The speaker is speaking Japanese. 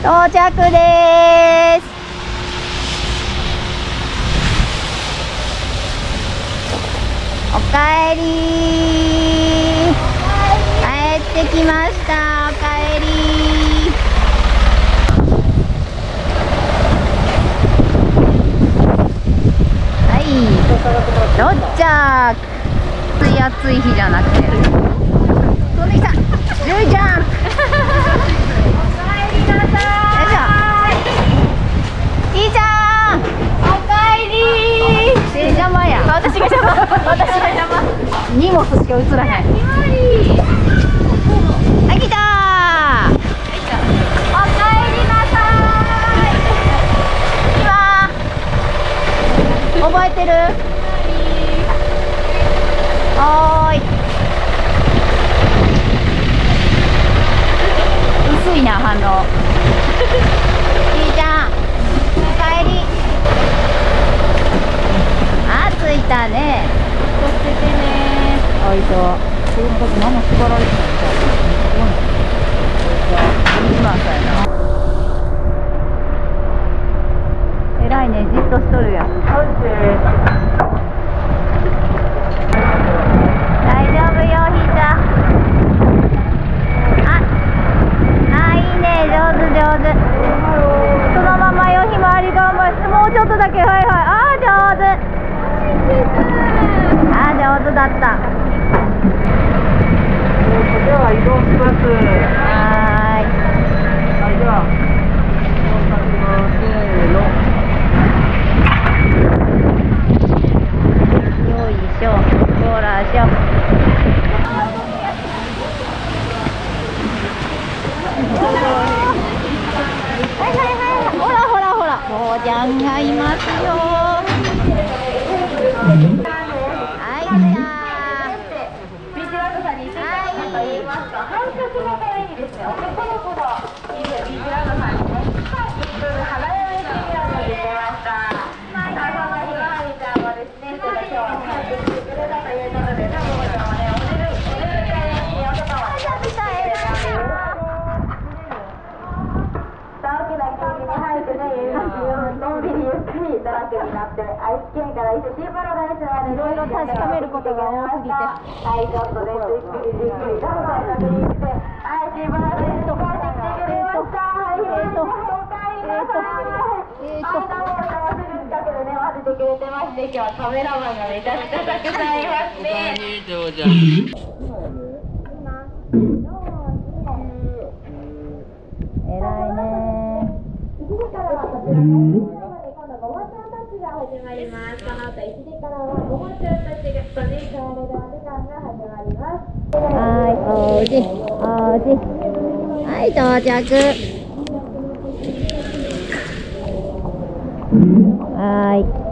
到着です。おかえり。帰ってきました。おかえり。はい。到着暑い暑い日じゃなくて。飛んできたルイちゃんいいじゃんおかえり邪魔や私が邪魔私が邪魔荷物しか映らないはい。来た。おかえりなさい。今覚えてる？はーい。薄いな反応。いいじゃんおかえり。あ着いたね。気をつけてねあいた子供たち何も縛られてないみたいすごいねじゃあ今さやな偉いねじっとしとるや大丈夫よひーちゃん。ああいいね上手上手そのままよひまわり頑張ってもうちょっとだけはいはいあー上手あ上手だったでは移動します。はーいはい、では、移動させます。せーの。よいしょほらしょはいはいはいほらほらほゃんがいますよ。はいじゃあ。ビジュアルさんについ。てはと言い。ますか、反則のためにですね、男の子のいるビジュアルさんにね、一分花嫁ビジュアルが出ました。あそのひまわりちゃんもですね、ちょっと今日は早く来てくれたということで、多分もね、おねる、おねるみたいなおとかはね、大きな空気に入ってね、のんびりゆっくりドラッグになって、愛知県から伊勢シーパラダイスまでいろいろ確かめることが多すぎてはい、ちょっとね、ゆっくりゆっくりどうぞ確認して、はい、シーパラダイス帰ってきてくれました。はい、えーと、おかえりなさい。えーとあんなものがすぐ近くでね、待ってくれてまして、今日はカメラマンがめちゃくちゃたくさんいますね。偉いね1時からは、今度ごまちゃんたちが始まります。この後1時からはごまちゃたちがとね、帰れるお時間が始まります。はいおじおじはい到着はい